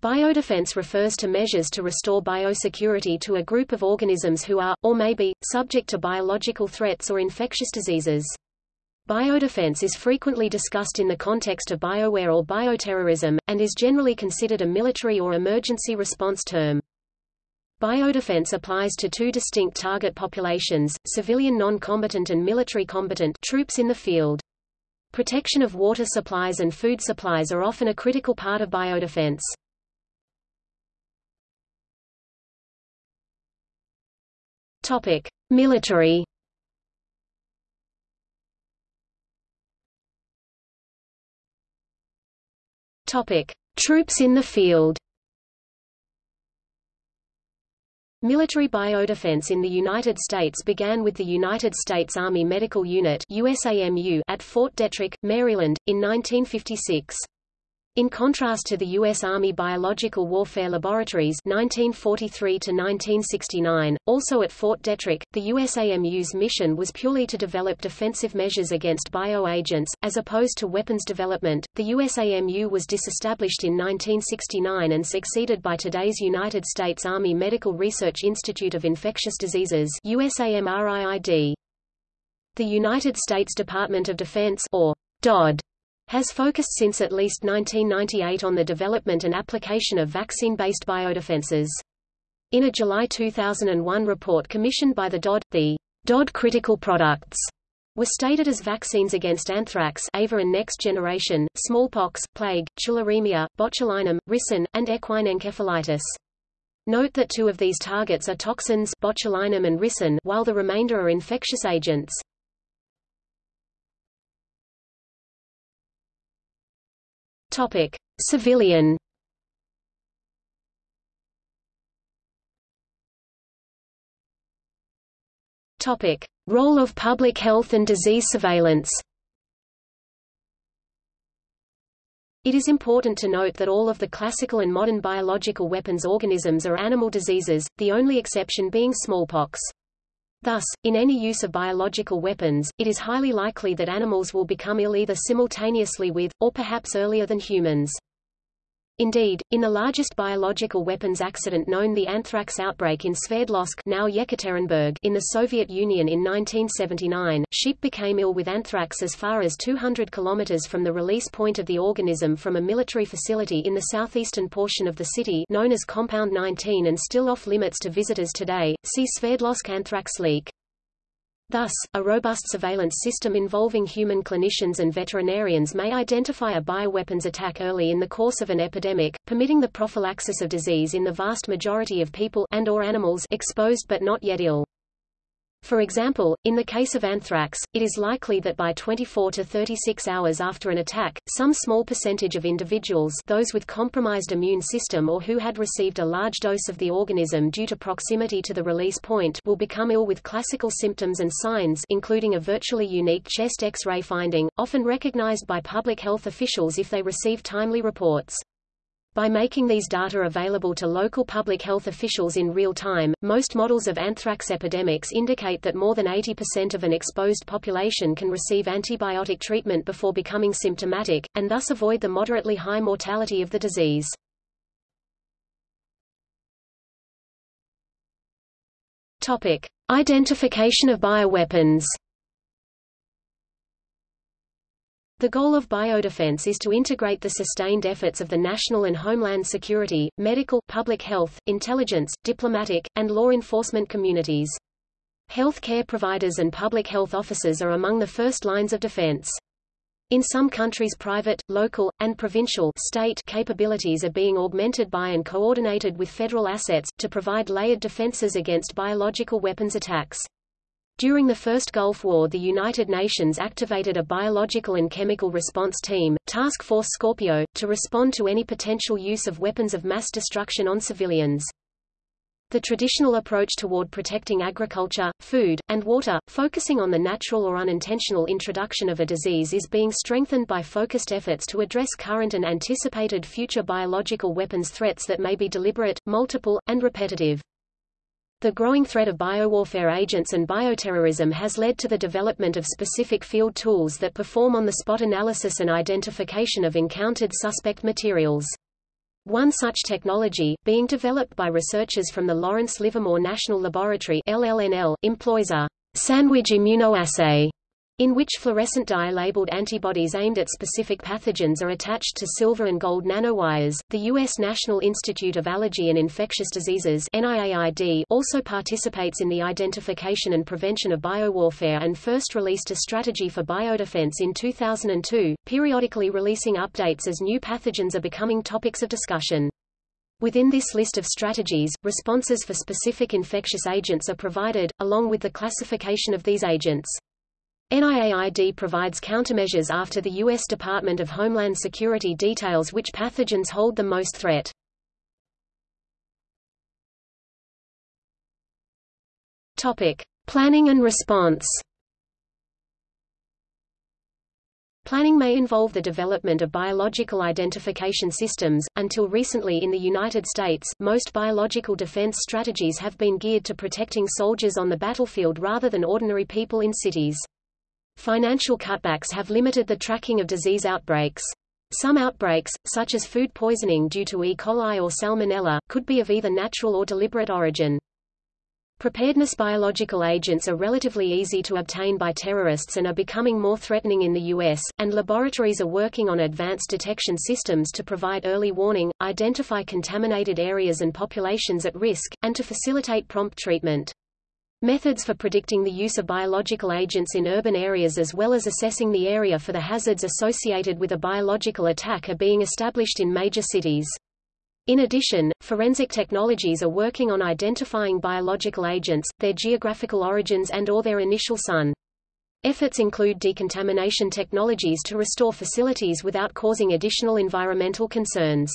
Biodefense refers to measures to restore biosecurity to a group of organisms who are, or may be, subject to biological threats or infectious diseases. Biodefense is frequently discussed in the context of biowar or bioterrorism, and is generally considered a military or emergency response term. Biodefense applies to two distinct target populations, civilian non-combatant and military combatant troops in the field. Protection of water supplies and food supplies are often a critical part of biodefense. Topic: Military. Topic: Troops in the field. Military biodefense in the United States began with the United States Army Medical Unit USAMU at Fort Detrick, Maryland, in 1956. In contrast to the U.S. Army Biological Warfare Laboratories 1943 also at Fort Detrick, the USAMU's mission was purely to develop defensive measures against bioagents, as opposed to weapons development. The USAMU was disestablished in 1969 and succeeded by today's United States Army Medical Research Institute of Infectious Diseases USAMRIID. The United States Department of Defense or DOD has focused since at least 1998 on the development and application of vaccine-based biodefenses. In a July 2001 report commissioned by the DOD, the DOD critical products were stated as vaccines against anthrax AVA and next generation, smallpox, plague, tularemia, botulinum, ricin, and equine encephalitis. Note that two of these targets are toxins botulinum and ricin while the remainder are infectious agents. Topic: Civilian. Topic: Role of public health and disease surveillance. It is important to note that all of the classical and modern biological weapons organisms are animal diseases, the only exception being smallpox. Thus, in any use of biological weapons, it is highly likely that animals will become ill either simultaneously with, or perhaps earlier than humans. Indeed, in the largest biological weapons accident known the anthrax outbreak in Sverdlovsk now Yekaterinburg in the Soviet Union in 1979, sheep became ill with anthrax as far as 200 kilometers from the release point of the organism from a military facility in the southeastern portion of the city known as Compound 19 and still off limits to visitors today. See Sverdlovsk anthrax leak. Thus, a robust surveillance system involving human clinicians and veterinarians may identify a bioweapons attack early in the course of an epidemic, permitting the prophylaxis of disease in the vast majority of people and or animals exposed but not yet ill. For example, in the case of anthrax, it is likely that by 24 to 36 hours after an attack, some small percentage of individuals those with compromised immune system or who had received a large dose of the organism due to proximity to the release point will become ill with classical symptoms and signs including a virtually unique chest X-ray finding, often recognized by public health officials if they receive timely reports. By making these data available to local public health officials in real time, most models of anthrax epidemics indicate that more than 80% of an exposed population can receive antibiotic treatment before becoming symptomatic, and thus avoid the moderately high mortality of the disease. Topic. Identification of bioweapons The goal of biodefense is to integrate the sustained efforts of the national and homeland security, medical, public health, intelligence, diplomatic, and law enforcement communities. Health care providers and public health officers are among the first lines of defense. In some countries private, local, and provincial state capabilities are being augmented by and coordinated with federal assets, to provide layered defenses against biological weapons attacks. During the First Gulf War the United Nations activated a biological and chemical response team, Task Force Scorpio, to respond to any potential use of weapons of mass destruction on civilians. The traditional approach toward protecting agriculture, food, and water, focusing on the natural or unintentional introduction of a disease is being strengthened by focused efforts to address current and anticipated future biological weapons threats that may be deliberate, multiple, and repetitive. The growing threat of biowarfare agents and bioterrorism has led to the development of specific field tools that perform on-the-spot analysis and identification of encountered suspect materials. One such technology, being developed by researchers from the Lawrence Livermore National Laboratory LLNL, employs a sandwich immunoassay in which fluorescent dye labeled antibodies aimed at specific pathogens are attached to silver and gold nanowires. The U.S. National Institute of Allergy and Infectious Diseases NIAID also participates in the identification and prevention of biowarfare and first released a strategy for biodefense in 2002, periodically releasing updates as new pathogens are becoming topics of discussion. Within this list of strategies, responses for specific infectious agents are provided, along with the classification of these agents. NIAID provides countermeasures after the U.S. Department of Homeland Security details which pathogens hold the most threat. Topic: Planning and response. Planning may involve the development of biological identification systems. Until recently in the United States, most biological defense strategies have been geared to protecting soldiers on the battlefield rather than ordinary people in cities. Financial cutbacks have limited the tracking of disease outbreaks. Some outbreaks, such as food poisoning due to E. coli or salmonella, could be of either natural or deliberate origin. Preparedness biological agents are relatively easy to obtain by terrorists and are becoming more threatening in the U.S., and laboratories are working on advanced detection systems to provide early warning, identify contaminated areas and populations at risk, and to facilitate prompt treatment. Methods for predicting the use of biological agents in urban areas as well as assessing the area for the hazards associated with a biological attack are being established in major cities. In addition, forensic technologies are working on identifying biological agents, their geographical origins and or their initial son. Efforts include decontamination technologies to restore facilities without causing additional environmental concerns.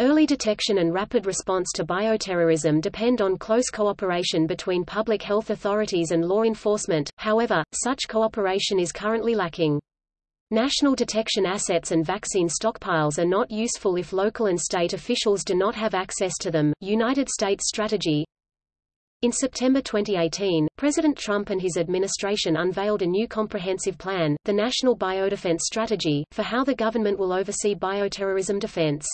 Early detection and rapid response to bioterrorism depend on close cooperation between public health authorities and law enforcement, however, such cooperation is currently lacking. National detection assets and vaccine stockpiles are not useful if local and state officials do not have access to them. United States strategy in September 2018, President Trump and his administration unveiled a new comprehensive plan, the National Biodefense Strategy, for how the government will oversee bioterrorism defense.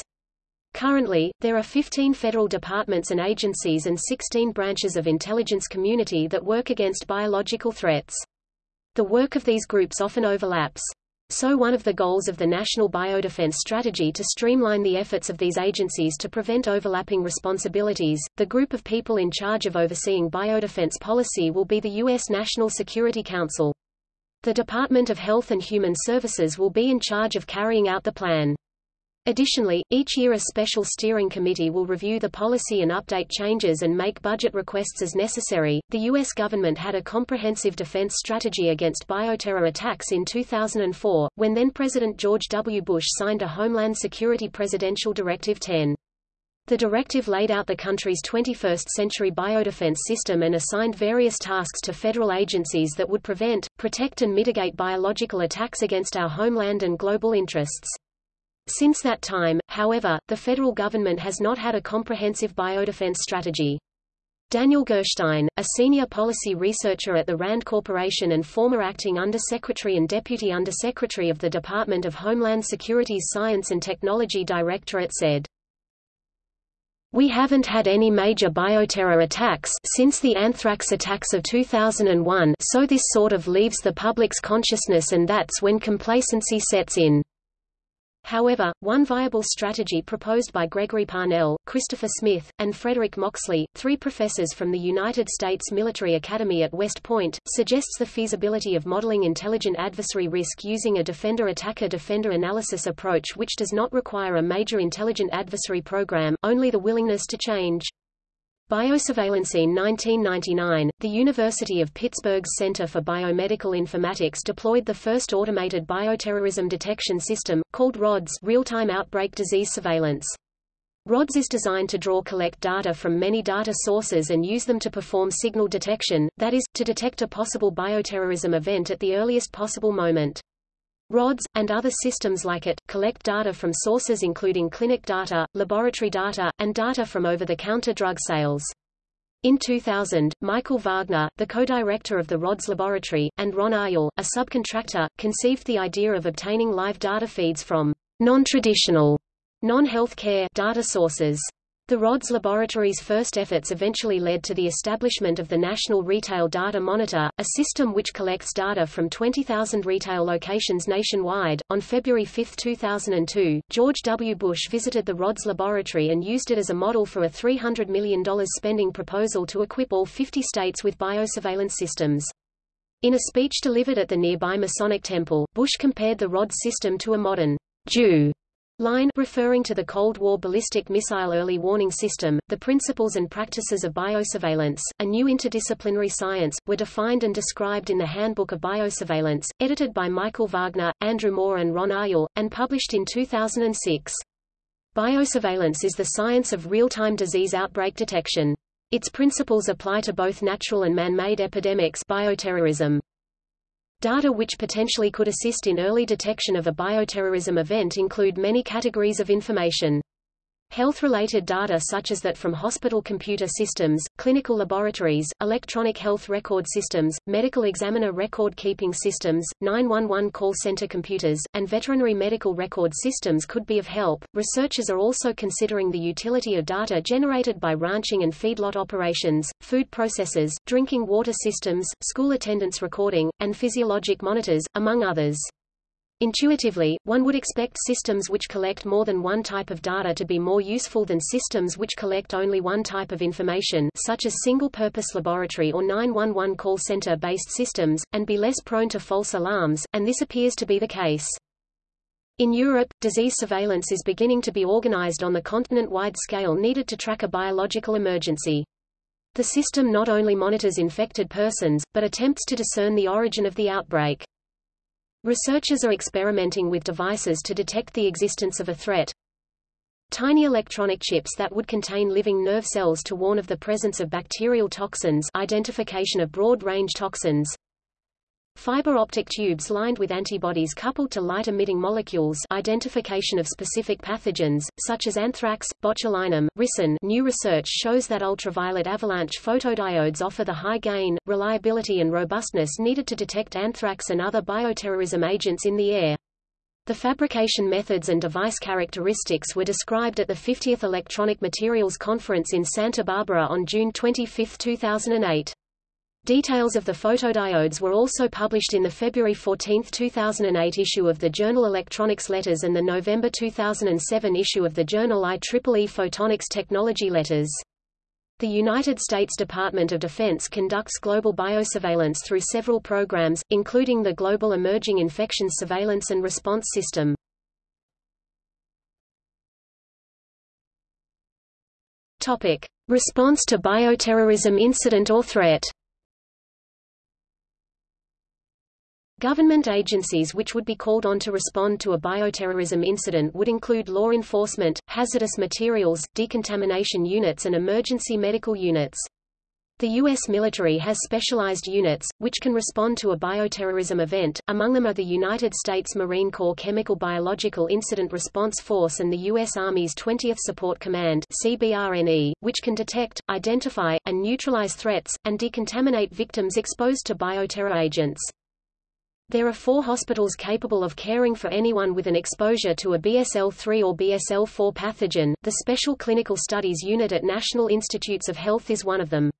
Currently, there are 15 federal departments and agencies and 16 branches of intelligence community that work against biological threats. The work of these groups often overlaps. So one of the goals of the National Biodefense Strategy to streamline the efforts of these agencies to prevent overlapping responsibilities. The group of people in charge of overseeing biodefense policy will be the U.S. National Security Council. The Department of Health and Human Services will be in charge of carrying out the plan. Additionally, each year a special steering committee will review the policy and update changes and make budget requests as necessary. The U.S. government had a comprehensive defense strategy against bioterror attacks in 2004, when then President George W. Bush signed a Homeland Security Presidential Directive 10. The directive laid out the country's 21st-century biodefense system and assigned various tasks to federal agencies that would prevent, protect and mitigate biological attacks against our homeland and global interests. Since that time, however, the federal government has not had a comprehensive biodefense strategy. Daniel Gerstein, a senior policy researcher at the RAND Corporation and former acting Undersecretary and Deputy Undersecretary of the Department of Homeland Security's Science and Technology Directorate said, We haven't had any major bioterror attacks since the anthrax attacks of 2001 so this sort of leaves the public's consciousness and that's when complacency sets in. However, one viable strategy proposed by Gregory Parnell, Christopher Smith, and Frederick Moxley, three professors from the United States Military Academy at West Point, suggests the feasibility of modeling intelligent adversary risk using a defender-attacker-defender analysis approach which does not require a major intelligent adversary program, only the willingness to change. Biosurveillance In 1999, the University of Pittsburgh's Center for Biomedical Informatics deployed the first automated bioterrorism detection system, called RODS Real-Time Outbreak Disease Surveillance. RODS is designed to draw collect data from many data sources and use them to perform signal detection, that is, to detect a possible bioterrorism event at the earliest possible moment. RODS, and other systems like it, collect data from sources including clinic data, laboratory data, and data from over-the-counter drug sales. In 2000, Michael Wagner, the co-director of the RODS laboratory, and Ron Aryel, a subcontractor, conceived the idea of obtaining live data feeds from non-traditional Non-healthcare data sources. The RODS laboratory's first efforts eventually led to the establishment of the National Retail Data Monitor, a system which collects data from 20,000 retail locations nationwide. On February 5, 2002, George W. Bush visited the RODS laboratory and used it as a model for a $300 million spending proposal to equip all 50 states with biosurveillance systems. In a speech delivered at the nearby Masonic Temple, Bush compared the RODS system to a modern DEW line referring to the Cold War ballistic missile early warning system. The principles and practices of biosurveillance, a new interdisciplinary science, were defined and described in the Handbook of Biosurveillance, edited by Michael Wagner, Andrew Moore and Ron Aryel, and published in 2006. Biosurveillance is the science of real-time disease outbreak detection. Its principles apply to both natural and man-made epidemics bioterrorism. Data which potentially could assist in early detection of a bioterrorism event include many categories of information. Health-related data such as that from hospital computer systems, clinical laboratories, electronic health record systems, medical examiner record-keeping systems, 911 call center computers, and veterinary medical record systems could be of help. Researchers are also considering the utility of data generated by ranching and feedlot operations, food processors, drinking water systems, school attendance recording, and physiologic monitors, among others. Intuitively, one would expect systems which collect more than one type of data to be more useful than systems which collect only one type of information such as single-purpose laboratory or 911 call center-based systems, and be less prone to false alarms, and this appears to be the case. In Europe, disease surveillance is beginning to be organized on the continent-wide scale needed to track a biological emergency. The system not only monitors infected persons, but attempts to discern the origin of the outbreak. Researchers are experimenting with devices to detect the existence of a threat. Tiny electronic chips that would contain living nerve cells to warn of the presence of bacterial toxins identification of broad-range toxins, Fiber optic tubes lined with antibodies coupled to light-emitting molecules identification of specific pathogens, such as anthrax, botulinum, ricin new research shows that ultraviolet avalanche photodiodes offer the high gain, reliability and robustness needed to detect anthrax and other bioterrorism agents in the air. The fabrication methods and device characteristics were described at the 50th Electronic Materials Conference in Santa Barbara on June 25, 2008. Details of the photodiodes were also published in the February 14, 2008 issue of the journal Electronics Letters and the November 2007 issue of the journal IEEE Photonics Technology Letters. The United States Department of Defense conducts global biosurveillance through several programs, including the Global Emerging Infections Surveillance and Response System. Response to bioterrorism incident or threat Government agencies which would be called on to respond to a bioterrorism incident would include law enforcement, hazardous materials, decontamination units and emergency medical units. The U.S. military has specialized units, which can respond to a bioterrorism event, among them are the United States Marine Corps Chemical Biological Incident Response Force and the U.S. Army's 20th Support Command CBRNE, which can detect, identify, and neutralize threats, and decontaminate victims exposed to bioterror agents. There are four hospitals capable of caring for anyone with an exposure to a BSL-3 or BSL-4 pathogen. The Special Clinical Studies Unit at National Institutes of Health is one of them.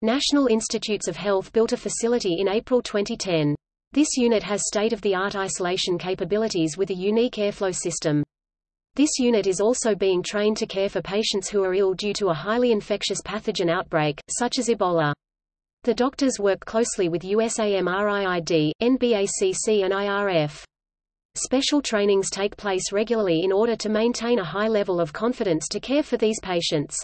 National Institutes of Health built a facility in April 2010. This unit has state-of-the-art isolation capabilities with a unique airflow system. This unit is also being trained to care for patients who are ill due to a highly infectious pathogen outbreak, such as Ebola. The doctors work closely with USAMRIID, NBACC and IRF. Special trainings take place regularly in order to maintain a high level of confidence to care for these patients.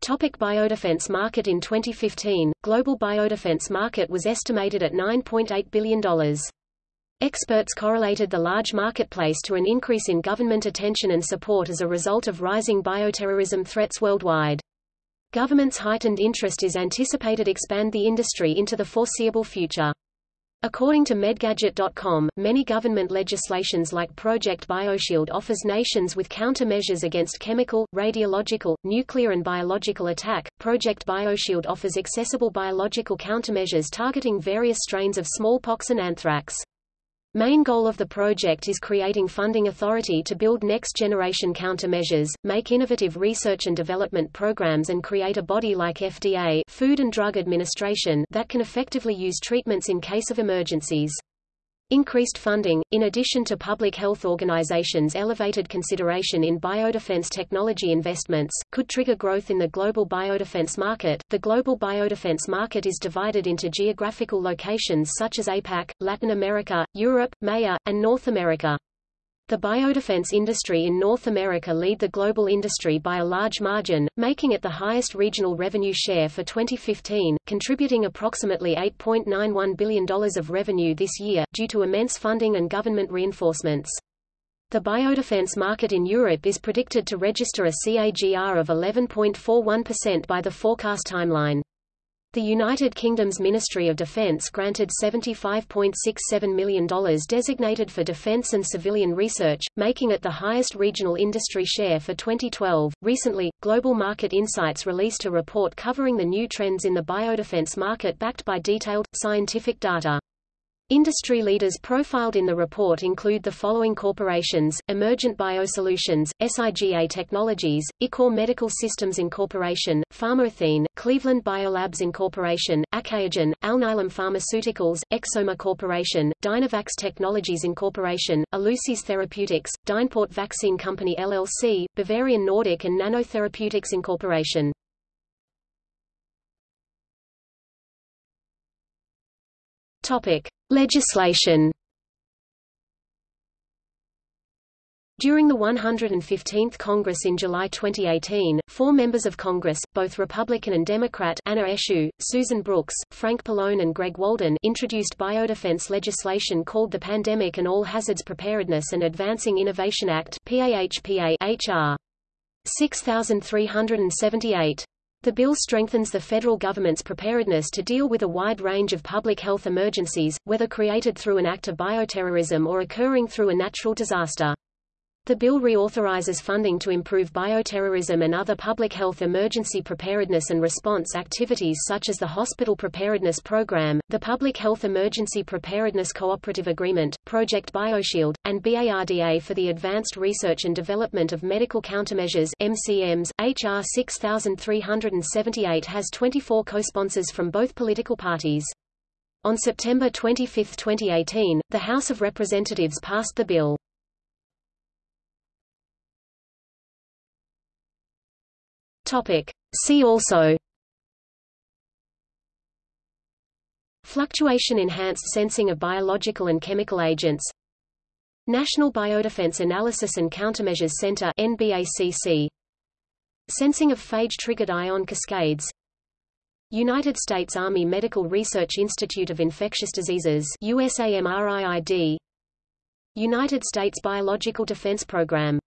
Topic biodefense market In 2015, global biodefense market was estimated at $9.8 billion. Experts correlated the large marketplace to an increase in government attention and support as a result of rising bioterrorism threats worldwide. Government's heightened interest is anticipated expand the industry into the foreseeable future. According to Medgadget.com, many government legislations like Project BioShield offers nations with countermeasures against chemical, radiological, nuclear and biological attack. Project BioShield offers accessible biological countermeasures targeting various strains of smallpox and anthrax. Main goal of the project is creating funding authority to build next-generation countermeasures, make innovative research and development programs and create a body like FDA Food and Drug Administration that can effectively use treatments in case of emergencies. Increased funding, in addition to public health organizations' elevated consideration in biodefense technology investments, could trigger growth in the global biodefense market. The global biodefense market is divided into geographical locations such as APAC, Latin America, Europe, MEA, and North America. The biodefense industry in North America lead the global industry by a large margin, making it the highest regional revenue share for 2015, contributing approximately $8.91 billion of revenue this year, due to immense funding and government reinforcements. The biodefense market in Europe is predicted to register a CAGR of 11.41% by the forecast timeline. The United Kingdom's Ministry of Defence granted $75.67 million designated for defence and civilian research, making it the highest regional industry share for 2012. Recently, Global Market Insights released a report covering the new trends in the biodefence market backed by detailed, scientific data. Industry leaders profiled in the report include the following corporations, Emergent Biosolutions, SIGA Technologies, Ichor Medical Systems Incorporation, Pharmathene, Cleveland Biolabs Incorporation, Achaogen, Alnylam Pharmaceuticals, Xoma Corporation, Dynavax Technologies Incorporation, Elusys Therapeutics, DynPort Vaccine Company LLC, Bavarian Nordic and Nanotherapeutics Incorporation. Topic. Legislation During the 115th Congress in July 2018, four members of Congress, both Republican and Democrat Anna Eshoo, Susan Brooks, Frank Pallone and Greg Walden introduced biodefense legislation called the Pandemic and All Hazards Preparedness and Advancing Innovation Act PAHPA HR 6378. The bill strengthens the federal government's preparedness to deal with a wide range of public health emergencies, whether created through an act of bioterrorism or occurring through a natural disaster. The bill reauthorizes funding to improve bioterrorism and other public health emergency preparedness and response activities such as the Hospital Preparedness Program, the Public Health Emergency Preparedness Cooperative Agreement, Project BioShield, and BARDA for the Advanced Research and Development of Medical Countermeasures MCMs. HR 6378 has 24 co-sponsors from both political parties. On September 25, 2018, the House of Representatives passed the bill. Topic. See also Fluctuation enhanced sensing of biological and chemical agents National Biodefense Analysis and Countermeasures Center NBACC Sensing of phage-triggered ion cascades United States Army Medical Research Institute of Infectious Diseases USAMRIID United States Biological Defense Program